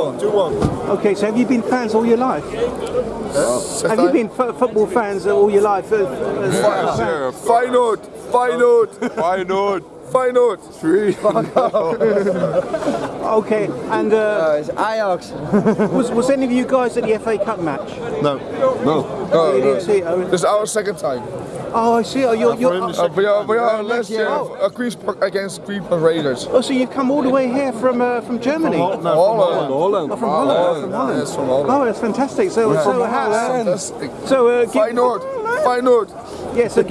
2-1. Okay, so have you been fans all your life? Have you been f- football fans all your life? uh, uh, Yeah, Feyenoord, Feyenoord, Feyenoord. Feyenoord. Three. Okay, and uh, it's Ajax. was, was any of you guys at the FA Cup match? No. No. No, You didn't no. see it, Owen? This is our second time. Oh, I see. Oh, you're, you're, Uh, we are, we are last year Oh. uh, Queen's Park against Queen Park Raiders. oh, so you've come all the way here from uh, from Germany? Holland. Oh, from Holland. Holland, From Holland. yes, from Holland. Oh, that's fantastic. So, so, how, uh, Fantastic. so uh, give- Feyenoord, Feyenoord. Yeah, so give,